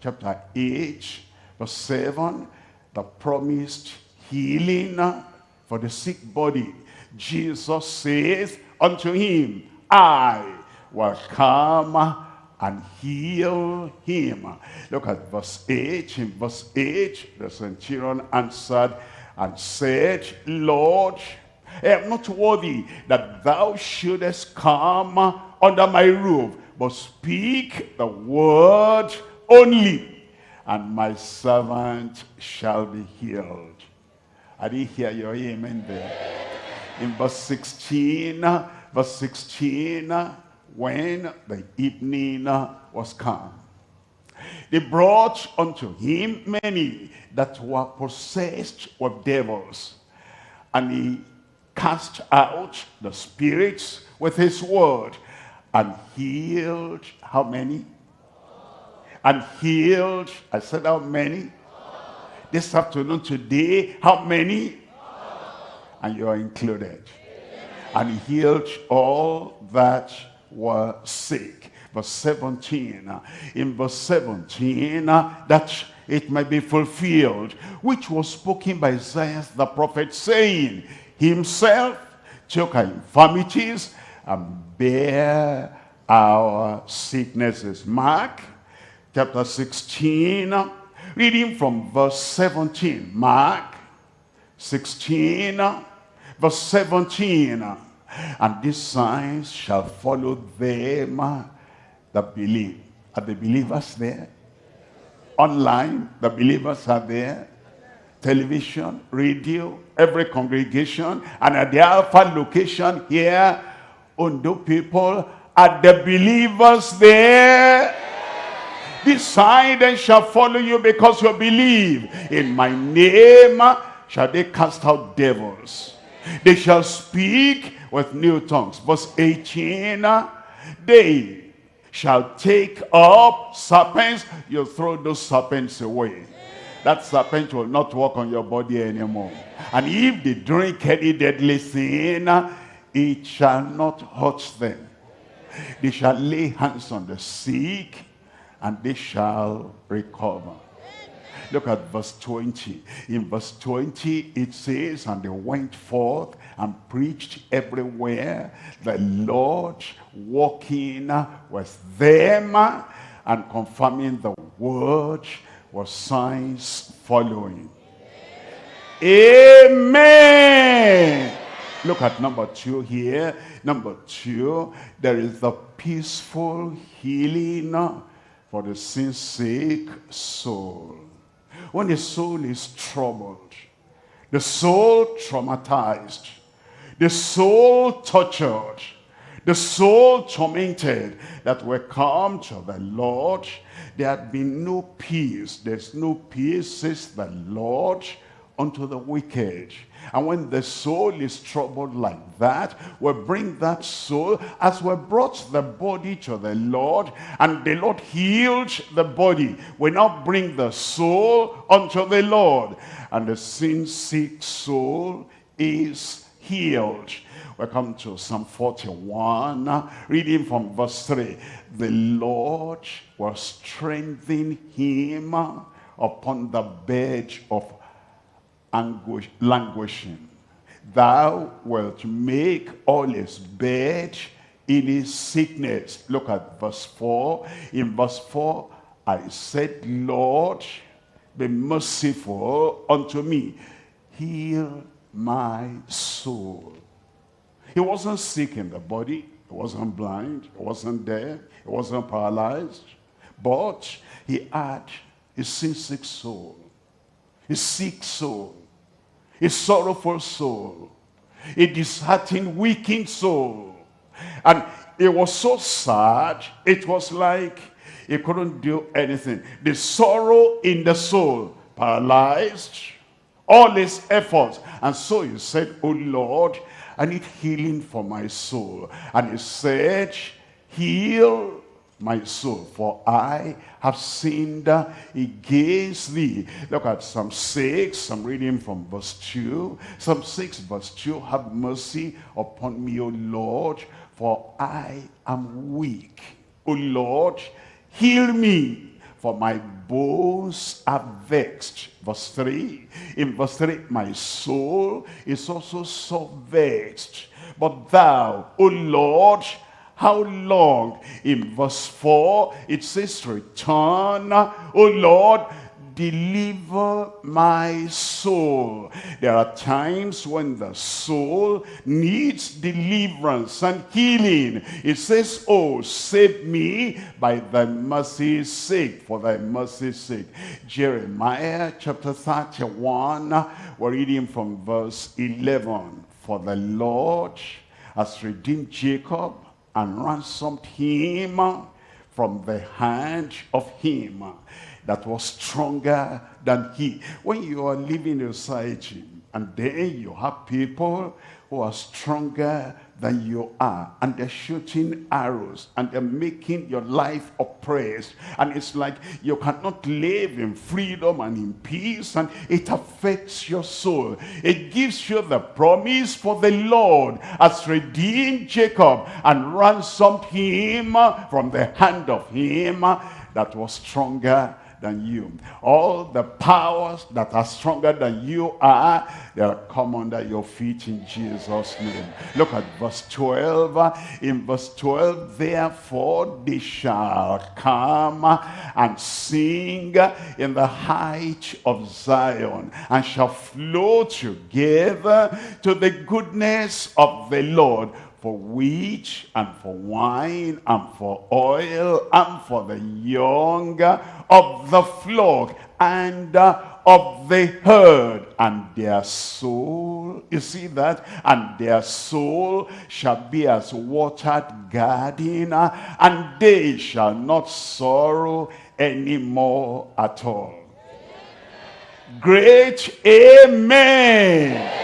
chapter 8, verse 7, the promised healing for the sick body. Jesus says unto him, I will come and heal him. Look at verse 8. In verse 8, the centurion answered and said, Lord, I am not worthy that thou shouldest come under my roof, but speak the word only, and my servant shall be healed. I didn't hear your amen there. In verse 16, verse 16, when the evening was come. They brought unto him many that were possessed with devils, and he cast out the spirits with his word, and healed how many? And healed, I said how many? This afternoon, today, how many? And you are included. And he healed all that were sick. Verse 17. In verse 17, uh, that it might be fulfilled, which was spoken by Isaiah the prophet, saying, Himself took our infirmities and bear our sicknesses. Mark chapter 16, uh, reading from verse 17. Mark 16, uh, verse 17. And these signs shall follow them that believe. Are the believers there? Online, the believers are there. Television, radio, every congregation. And at the Alpha location here, Ondo people, are the believers there? This then shall follow you because you believe. In my name uh, shall they cast out devils. They shall speak with new tongues. Verse 18, uh, they shall take up serpents. You throw those serpents away. That serpent will not walk on your body anymore. And if they drink any deadly sin, it shall not hurt them. They shall lay hands on the sick, and they shall recover. Look at verse 20. In verse 20, it says, And they went forth and preached everywhere, the Lord walking with them and confirming the word was signs following. Amen. Look at number two here. Number two, there is the peaceful healing for the sin-sick soul. When the soul is troubled, the soul traumatized, the soul tortured, the soul tormented that will come to the Lord. There had been no peace. There's no peace, says the Lord, unto the wicked. And when the soul is troubled like that, we bring that soul as we brought the body to the Lord and the Lord healed the body. We now bring the soul unto the Lord and the sin-sick soul is healed. We come to Psalm 41, reading from verse 3. The Lord will strengthen him upon the bed of anguish, languishing. Thou wilt make all his bed in his sickness. Look at verse 4. In verse 4, I said, Lord, be merciful unto me. Heal my soul. He wasn't sick in the body. He wasn't blind. He wasn't dead. He wasn't paralyzed. But he had a sin-sick soul. A sick soul a sorrowful soul, a disheartened, weakened soul. And it was so sad, it was like he couldn't do anything. The sorrow in the soul paralyzed all his efforts. And so he said, Oh Lord, I need healing for my soul. And he said, heal my soul, for I have sinned against thee. Look at Psalm 6, I'm reading from verse 2. Psalm 6 verse 2, have mercy upon me, O Lord, for I am weak. O Lord, heal me, for my bones are vexed. Verse 3, in verse 3, my soul is also so vexed. But thou, O Lord, how long? In verse 4, it says, Return, O Lord, deliver my soul. There are times when the soul needs deliverance and healing. It says, oh, save me by thy mercy's sake, for thy mercy's sake. Jeremiah chapter 31, we're reading from verse 11. For the Lord has redeemed Jacob and ransomed him from the hand of him that was stronger than he. When you are living in society and then you have people who are stronger than you are and they're shooting arrows and they're making your life oppressed. And it's like you cannot live in freedom and in peace and it affects your soul. It gives you the promise for the lord has redeemed jacob and ransomed him from the hand of him that was stronger than you. All the powers that are stronger than you are, they'll come under your feet in Jesus' name. Look at verse 12. In verse 12, therefore they shall come and sing in the height of Zion and shall flow together to the goodness of the Lord for wheat and for wine and for oil and for the young of the flock and uh, of the herd. And their soul you see that? And their soul shall be as watered garden uh, and they shall not sorrow anymore at all. Great amen.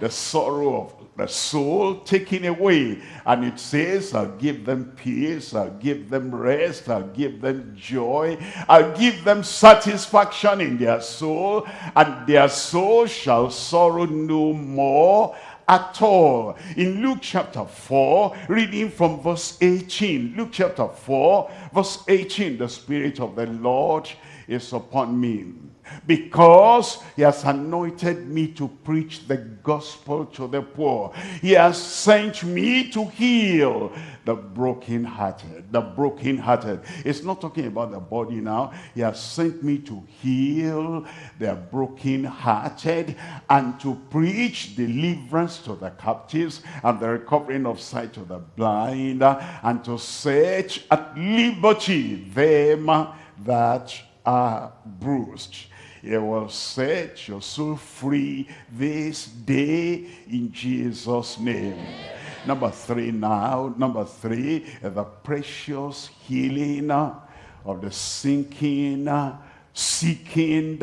The sorrow of the soul taken away. And it says, I'll give them peace, I'll give them rest, I'll give them joy, I'll give them satisfaction in their soul, and their soul shall sorrow no more at all. In Luke chapter 4, reading from verse 18, Luke chapter 4, verse 18, the Spirit of the Lord is upon me because he has anointed me to preach the gospel to the poor. He has sent me to heal the brokenhearted. The brokenhearted. It's not talking about the body now. He has sent me to heal the brokenhearted and to preach deliverance to the captives and the recovering of sight to the blind and to set at liberty them that are bruised He will set your soul free this day in Jesus' name. Number three now, number three, the precious healing of the sinking, seeking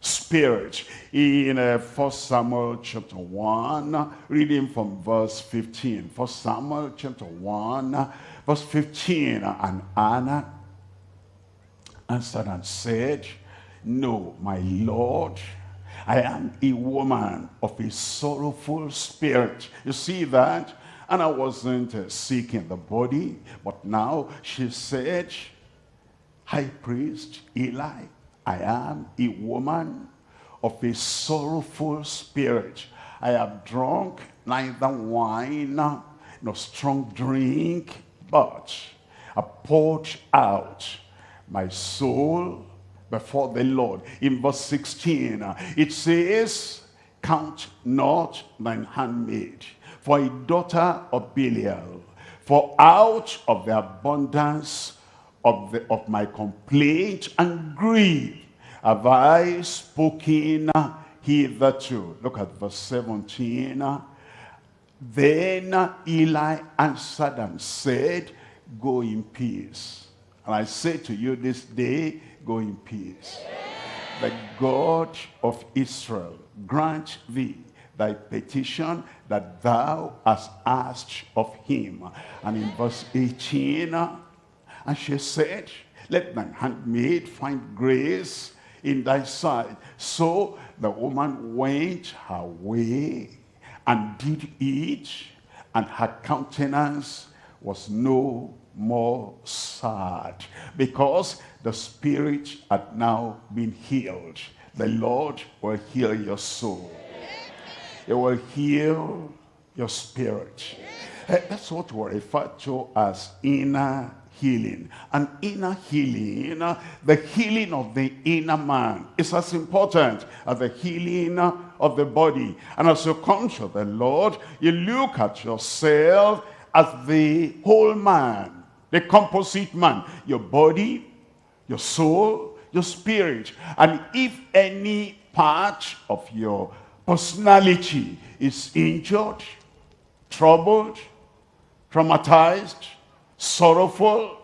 spirit. In uh, 1 Samuel chapter 1, reading from verse 15. 1 Samuel chapter 1, verse 15. And Hannah answered and said, No, my Lord, I am a woman of a sorrowful spirit. You see that? And I wasn't uh, seeking the body, but now she said, High priest Eli, I am a woman of a sorrowful spirit. I have drunk neither wine nor strong drink, but I poured out my soul before the Lord. In verse 16, uh, it says, Count not thine handmaid, for a daughter of Belial, for out of the abundance of, the, of my complaint and grief have I spoken hitherto. Look at verse 17. Uh, then Eli answered and said, Go in peace. And I say to you this day, go in peace. The God of Israel grant thee thy petition that thou hast asked of him. And in verse 18, and she said, let thine handmaid find grace in thy sight. So the woman went her way and did eat, and her countenance was no more sad because the spirit had now been healed. The Lord will heal your soul. It will heal your spirit. Eh, that's what we refer to as inner healing. An inner healing, the healing of the inner man is as important as the healing of the body. And as you come to the Lord, you look at yourself as the whole man, the composite man, your body, your soul, your spirit. And if any part of your personality is injured, troubled, traumatized, sorrowful,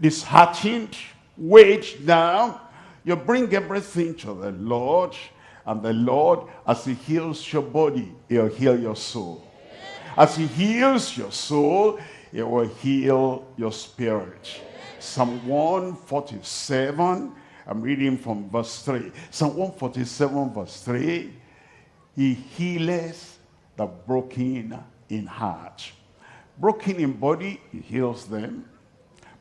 disheartened, weighed down, you bring everything to the Lord, and the Lord, as he heals your body, he'll heal your soul. As he heals your soul, he will heal your spirit. Psalm 147, I'm reading from verse 3. Psalm 147 verse 3, he healeth the broken in heart Broken in body, he heals them.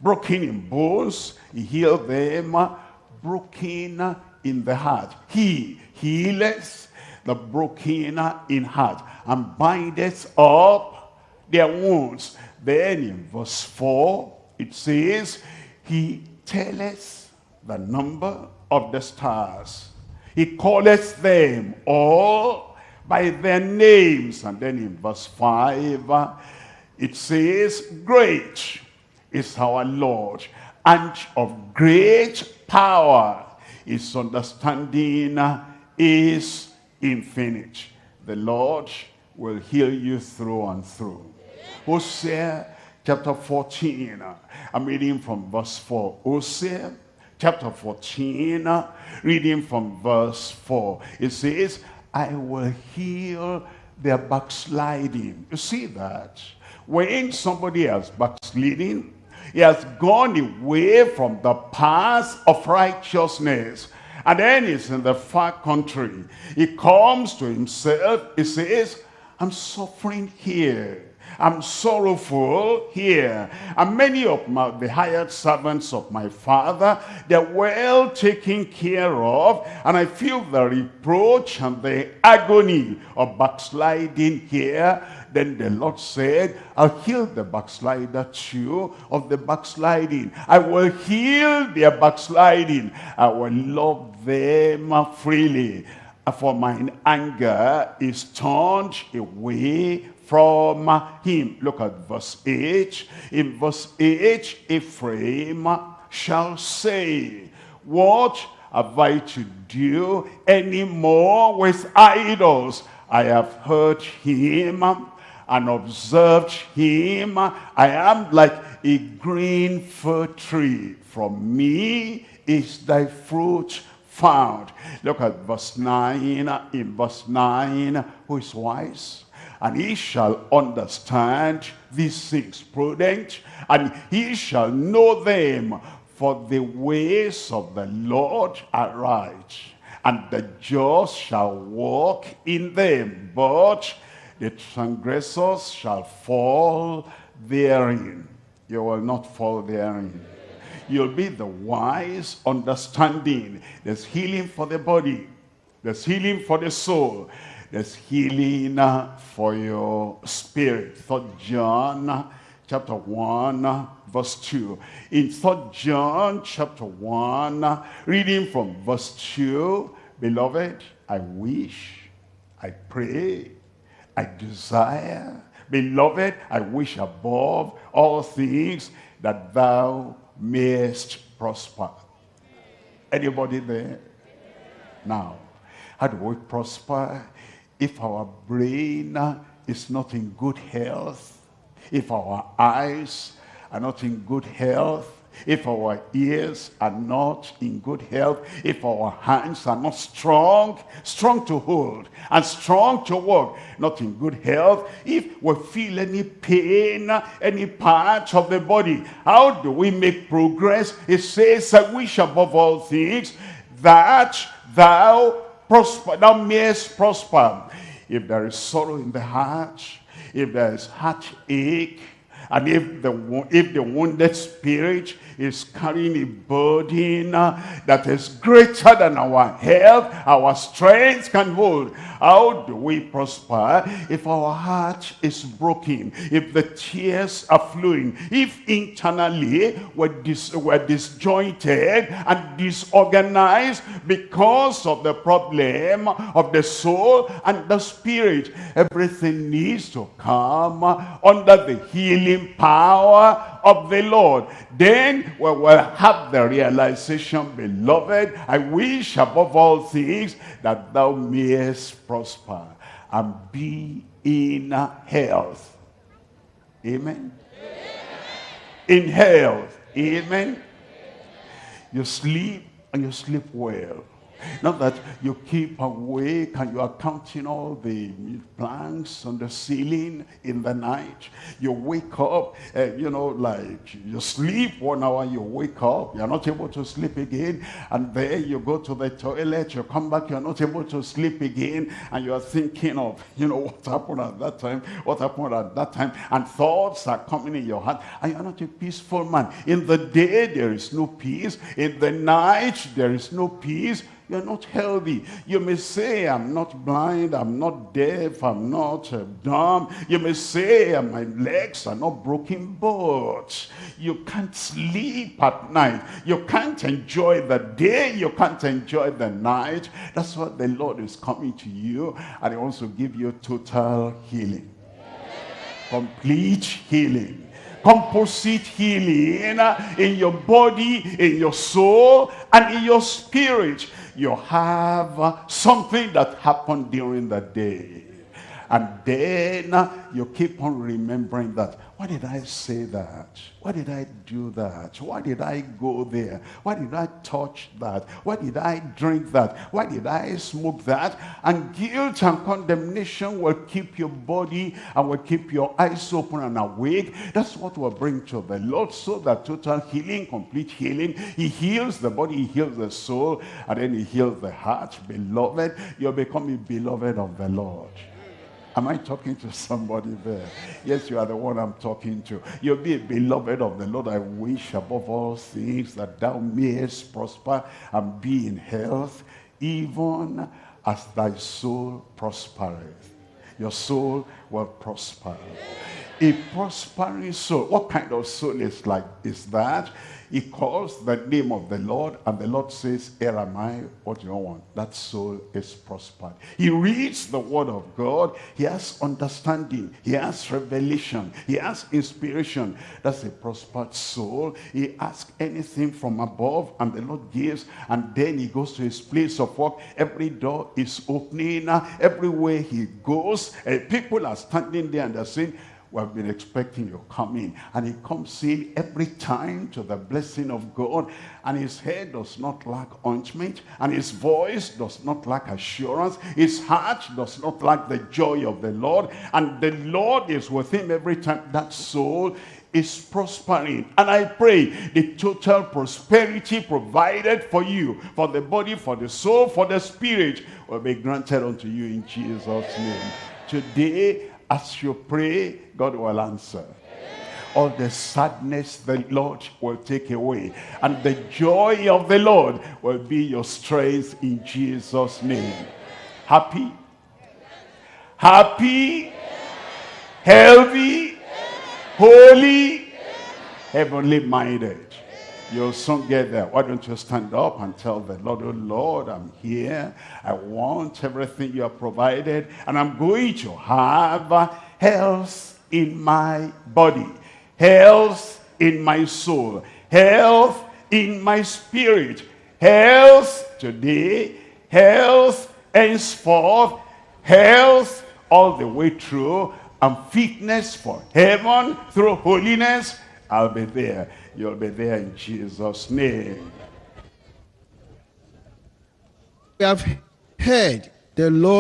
Broken in bones, he heals them. Broken in the heart. He heals the broken in heart and bindeth up their wounds. Then in verse 4, it says, He telleth the number of the stars. He calleth them all by their names. And then in verse 5, it says, great is our Lord, and of great power. His understanding is infinite. The Lord will heal you through and through. Hosea chapter 14, I'm reading from verse 4. Hosea chapter 14, reading from verse 4. It says, I will heal their backsliding. You see that? When somebody has backsliding, he has gone away from the path of righteousness. And then he's in the far country. He comes to himself. He says, I'm suffering here. I'm sorrowful here. And many of my, the hired servants of my father, they're well taken care of. And I feel the reproach and the agony of backsliding here. Then the Lord said, I'll heal the backslider too of the backsliding. I will heal their backsliding. I will love them freely. For mine anger is turned away from him. Look at verse 8. In verse 8, Ephraim shall say, What have I to do any more with idols? I have heard him and observed him. I am like a green fir tree. From me is thy fruit found. Look at verse 9. In verse 9, who is wise? And he shall understand these things prudent, and he shall know them. For the ways of the Lord are right, and the just shall walk in them, but the transgressors shall fall therein. You will not fall therein. You'll be the wise understanding. There's healing for the body. There's healing for the soul. There's healing uh, for your spirit. Third John uh, chapter 1 uh, verse 2. In Third John chapter 1, uh, reading from verse 2, Beloved, I wish, I pray, I desire, beloved, I wish above all things that thou mayest prosper. Anybody there? Now, how do we prosper? If our brain is not in good health, if our eyes are not in good health, if our ears are not in good health, if our hands are not strong, strong to hold and strong to work, not in good health, if we feel any pain, any part of the body, how do we make progress? It says, I wish above all things that thou prosper, thou mayest prosper. If there is sorrow in the heart, if there is heartache, and if the, if the wounded spirit is carrying a burden uh, that is greater than our health, our strength can hold. How do we prosper if our heart is broken, if the tears are flowing, if internally we're, dis we're disjointed and disorganized because of the problem of the soul and the spirit. Everything needs to come under the healing power of the Lord. Then we will have the realization, beloved, I wish above all things that thou mayest prosper and be in health. Amen. In health. Amen. You sleep and you sleep well. Not that you keep awake and you are counting all the planks on the ceiling in the night. You wake up, uh, you know, like you sleep one hour, you wake up, you're not able to sleep again. And then you go to the toilet, you come back, you're not able to sleep again. And you're thinking of, you know, what happened at that time, what happened at that time. And thoughts are coming in your heart. And you're not a peaceful man. In the day, there is no peace. In the night, there is no peace you're not healthy. You may say, I'm not blind, I'm not deaf, I'm not uh, dumb. You may say, uh, my legs are not broken, but you can't sleep at night. You can't enjoy the day, you can't enjoy the night. That's what the Lord is coming to you, and he to give you total healing. Complete healing composite healing in your body, in your soul, and in your spirit you have uh, something that happened during the day. And then uh, you keep on remembering that. Why did I say that? Why did I do that? Why did I go there? Why did I touch that? Why did I drink that? Why did I smoke that? And guilt and condemnation will keep your body and will keep your eyes open and awake. That's what will bring to the Lord so that total healing, complete healing. He heals the body, he heals the soul, and then he heals the heart. Beloved, you're becoming beloved of the Lord. Am I talking to somebody there? Yes, you are the one I'm talking to. You'll be a beloved of the Lord. I wish above all things that thou mayest prosper and be in health, even as thy soul prospereth. Your soul will prosper. A prospering soul. What kind of soul is like is that? He calls the name of the Lord and the Lord says, here am I, what do you want? That soul is prospered. He reads the word of God. He has understanding. He has revelation. He has inspiration. That's a prospered soul. He asks anything from above and the Lord gives and then he goes to his place of work. Every door is opening. Everywhere he goes, uh, people are standing there and they're saying, we have been expecting your coming. And he comes in every time to the blessing of God. And his head does not lack ointment. And his voice does not lack assurance. His heart does not lack the joy of the Lord. And the Lord is with him every time. That soul is prospering. And I pray the total prosperity provided for you, for the body, for the soul, for the spirit, will be granted unto you in Jesus' name. Today, as you pray, God will answer. All the sadness the Lord will take away. And the joy of the Lord will be your strength in Jesus' name. Happy? Happy? Healthy? Holy? Heavenly minded. You'll soon get there. Why don't you stand up and tell the Lord, oh Lord, I'm here. I want everything you have provided. And I'm going to have health in my body, health in my soul, health in my spirit, health today, health henceforth, health all the way through, and fitness for heaven through holiness. I'll be there. You'll be there in Jesus' name. We have heard the Lord.